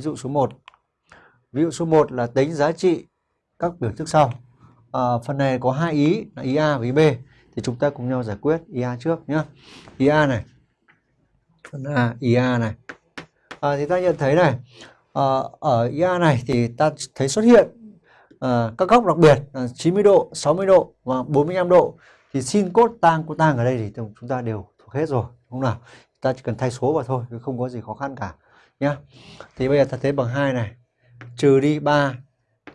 ví dụ số 1. Ví dụ số 1 là tính giá trị các biểu thức sau. À, phần này có hai ý là ý A và ý B thì chúng ta cùng nhau giải quyết ý A trước nhé. Ý A này. Phần A, ý A này. À, thì ta nhận thấy này, à, ở ý A này thì ta thấy xuất hiện à, các góc đặc biệt là 90 độ, 60 độ và 45 độ thì sin cốt tang cô tang ở đây thì chúng ta đều thuộc hết rồi đúng không nào ta chỉ cần thay số vào thôi không có gì khó khăn cả nhá. Thì bây giờ ta thấy bằng 2 này. Trừ đi 3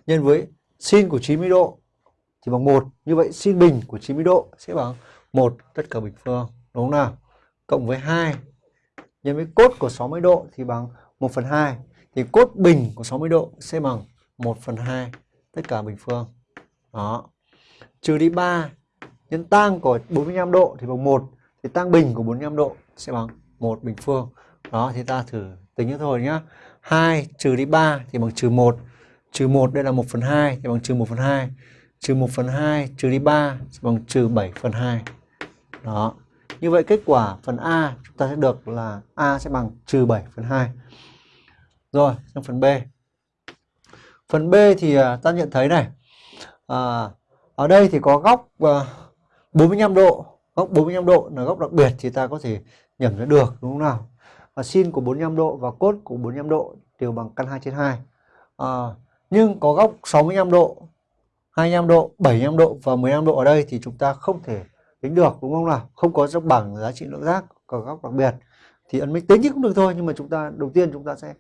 nhân với sin của 90 độ thì bằng 1 như vậy sin bình của 90 độ sẽ bằng 1 tất cả bình phương. Đúng không nào? Cộng với 2 nhân với cốt của 60 độ thì bằng 1 phần 2 thì cốt bình của 60 độ sẽ bằng 1 phần 2 tất cả bình phương. Đó. Trừ đi 3 nhân tang của 45 độ thì bằng 1 thì tang bình của 45 độ sẽ bằng 1 bình phương đó thì ta thử tính như thôi nhá. 2 trừ đi 3 thì bằng trừ 1 trừ 1 đây là 1 phần 2 thì bằng trừ 1 phần 2 trừ 1 phần 2 trừ đi 3 thì bằng trừ 7 phần 2 đó. Như vậy kết quả phần A chúng ta sẽ được là A sẽ bằng trừ 7 phần 2 rồi sang phần B. Phần B thì à, ta nhận thấy này. À, ở đây thì có góc à, uh, 45 độ. Góc 45 độ là góc đặc biệt thì ta có thể nhẩm ra được đúng không nào? Và sin của 45 độ và cos của 45 độ đều bằng căn 2 trên 2 à, nhưng có góc 65 độ 25 độ 75 độ và 15 độ ở đây thì chúng ta không thể tính được đúng không nào? Không có trong bảng giá trị lượng giác có góc đặc biệt thì ấn minh tính thì cũng được thôi nhưng mà chúng ta đầu tiên chúng ta sẽ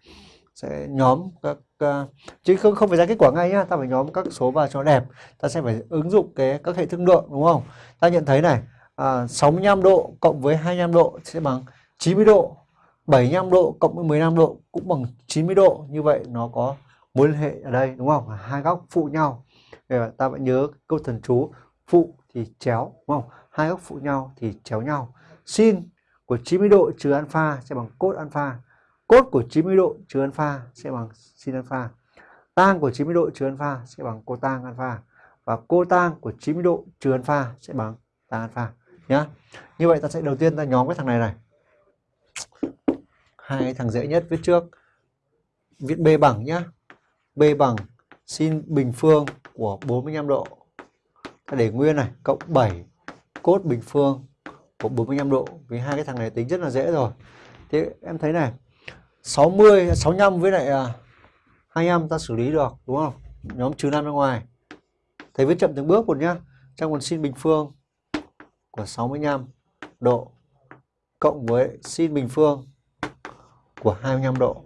sẽ nhóm các uh, chứ không không phải ra kết quả ngay nhá ta phải nhóm các số vào cho đẹp. Ta sẽ phải ứng dụng cái các hệ thương lượng đúng không? Ta nhận thấy này à, 65 độ cộng với 25 độ sẽ bằng 90 độ. 75 độ cộng với 15 độ cũng bằng 90 độ. Như vậy nó có mối liên hệ ở đây, đúng không? Hai góc phụ nhau. Để ta vẫn nhớ câu thần chú, phụ thì chéo, đúng không? Hai góc phụ nhau thì chéo nhau. Sin của 90 độ trừ alpha sẽ bằng cos alpha. Cos của 90 độ trừ alpha sẽ bằng sin alpha. Tang của 90 độ trừ alpha sẽ bằng cotang alpha. Và cotang của 90 độ trừ alpha sẽ bằng tan alpha, nhá. Như vậy ta sẽ đầu tiên ta nhóm cái thằng này này hai thằng dễ nhất viết trước. Viết b bằng nhá. B bằng sin bình phương của 45 độ. Ta để nguyên này, cộng 7 cốt bình phương của 45 độ. Vì hai cái thằng này tính rất là dễ rồi. Thế em thấy này 60 65 với lại à, 25 ta xử lý được, đúng không? Nhóm trừ 5 ra ngoài. Thầy viết chậm từng bước một nhá. Trong còn sin bình phương của 65 độ cộng với sin bình phương của 25 độ.